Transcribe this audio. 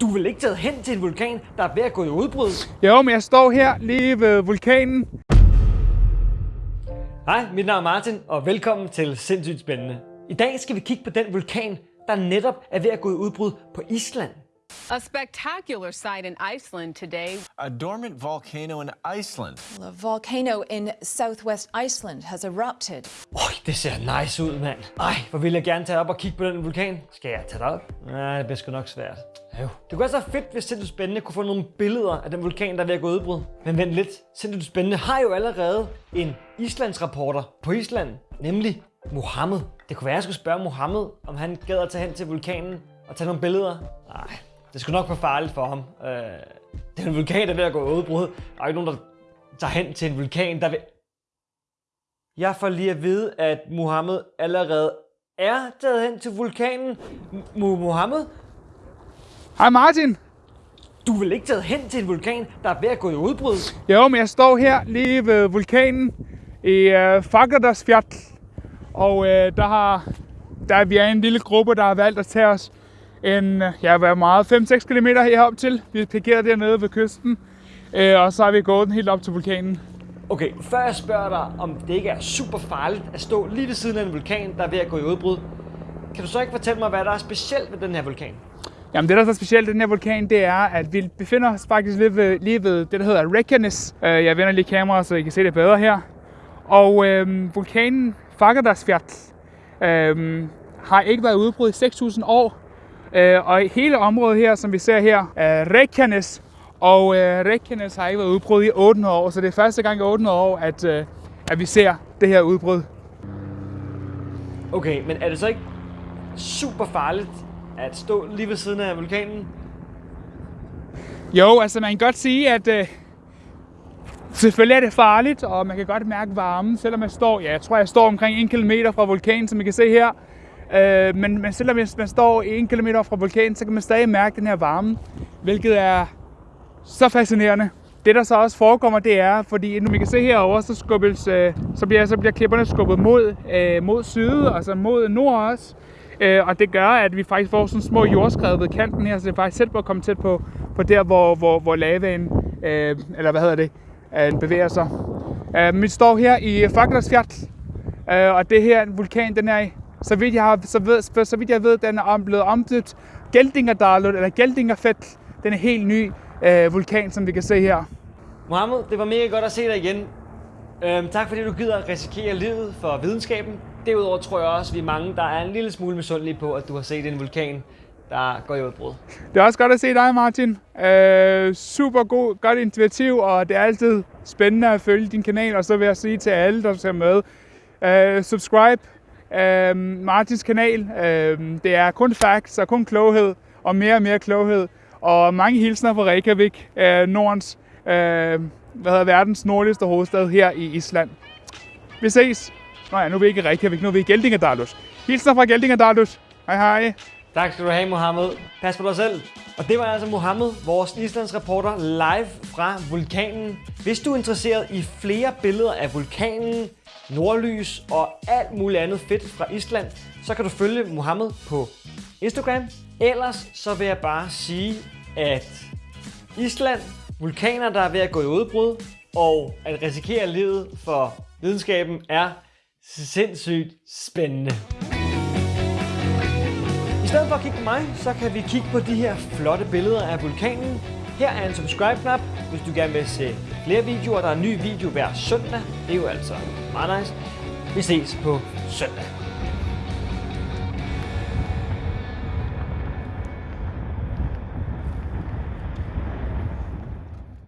Du vel ikke taget hen til en vulkan, der er ved at gå i udbrud? Jo, men jeg står her lige ved vulkanen. Hej, mit navn er Martin, og velkommen til Sindssygt Spændende. I dag skal vi kigge på den vulkan, der netop er ved at gå i udbrud på Island. A spectacular sight in Iceland today. A dormant volcano in Iceland. A volcano in southwest Iceland has erupted. Øj, det ser nice ud, mand. Ej, hvor vil jeg gerne tage op og kigge på den vulkan. Skal jeg tage det op? Nej, det bliver sgu nok svært. Jo. Det kunne være så fedt, hvis Sindssygt Spændende kunne få nogle billeder af den vulkan, der er ved at gå i udbrud. Men vent lidt. Sindssygt Spændende har jo allerede en Islands rapporter på Island, nemlig Mohammed. Det kunne være, at jeg skulle spørge Mohammed, om han gad at tage hen til vulkanen og tage nogle billeder. Nej, det skulle nok være farligt for ham. Øh, det er en vulkan, der er ved at gå i udbrud. Der er ikke nogen, der tager hen til en vulkan, der vil... Jeg får lige at vide, at Mohammed allerede er taget hen til vulkanen. M- Mohammed, Hej Martin. du vel ikke taget hen til en vulkan, der er ved at gå i udbrud? Jo, men jeg står her lige ved vulkanen i uh, Fagradalsfjall. Og uh, der har der, vi er en lille gruppe, der har valgt at tage os en, øh, ja, hvad meget, 5-6 km herop til. Vi er parkeret dernede ved kysten, uh, og så har vi gået den helt op til vulkanen. Okay, før jeg spørger dig, om det ikke er super farligt at stå lige ved siden af en vulkan, der er ved at gå i udbrud, kan du så ikke fortælle mig, hvad der er specielt ved den her vulkan? Jamen det, der er så specielt ved den her vulkan, det er, at vi befinder os faktisk lige ved, lige ved det, der hedder Reykjanes. Uh, jeg vender lige kameraet, så I kan se det bedre her. Og uh, vulkanen Fagradalsfjall uh, har ikke været udbrudt i 6.000 år. Uh, og hele området her, som vi ser her, er Reykjanes. Og uh, Reykjanes har ikke været udbrudt i 800 år, så det er første gang i 800 år, at, uh, at vi ser det her udbrud. Okay, men er det så ikke super farligt at stå lige ved siden af vulkanen? Jo, altså man kan godt sige, at øh, selvfølgelig er det farligt, og man kan godt mærke varmen, selvom man står, ja, jeg tror, jeg står omkring 1 km fra vulkanen, som I kan se her. Øh, men, men selvom man står 1 km fra vulkanen, så kan man stadig mærke den her varme, hvilket er så fascinerende. Det der så også forekommer, det er, fordi nu vi kan se herovre, så, skubbes, øh, så, bliver, så bliver klipperne skubbet mod, øh, mod syd, altså mod nord også. Øh, og det gør, at vi faktisk får sådan små jordskred ved kanten her, så det er faktisk selv på at komme tæt på, på der, hvor, hvor, hvor lavaen, øh, eller hvad hedder det, øh, bevæger sig. Øh, vi står her i Fagradalsfjall, øh, og det her vulkan, den er, så vidt jeg, har, så ved, så vidt jeg ved, den er blevet omdøbt Geldingerdalur, eller Geldingerfjall. Den er helt ny øh, vulkan, som vi kan se her. Mohammed, det var mega godt at se dig igen. Øhm, tak fordi du gider at risikere livet for videnskaben. Derudover tror jeg også, at vi er mange, der er en lille smule misundelige på, at du har set en vulkan, der går i udbrud. Det er også godt at se dig, Martin. Øh, super god, godt initiativ, og det er altid spændende at følge din kanal. Og så vil jeg sige til alle, der ser med, øh, subscribe øh, Martins kanal. Øh, det er kun facts og kun kloghed, og mere og mere kloghed. Og mange hilsner fra Reykjavik, øh, Nordens, øh, hvad hedder verdens nordligste hovedstad her i Island. Vi ses. Nå ja, nu er vi ikke i Reykjavik, nu er vi i Geldingadalus. Hilsner fra Geldingadalus. Hej hej. Tak skal du have, Mohammed. Pas på dig selv. Og det var altså Mohammed, vores Islands reporter, live fra vulkanen. Hvis du er interesseret i flere billeder af vulkanen, nordlys og alt muligt andet fedt fra Island, så kan du følge Mohammed på Instagram. Ellers så vil jeg bare sige, at Island, vulkaner, der er ved at gå i udbrud, og at risikere livet for videnskaben er sindssygt spændende. I stedet for at kigge på mig, så kan vi kigge på de her flotte billeder af vulkanen. Her er en subscribe-knap, hvis du gerne vil se flere videoer. Der er en ny video hver søndag. Det er jo altså meget nice. Vi ses på søndag.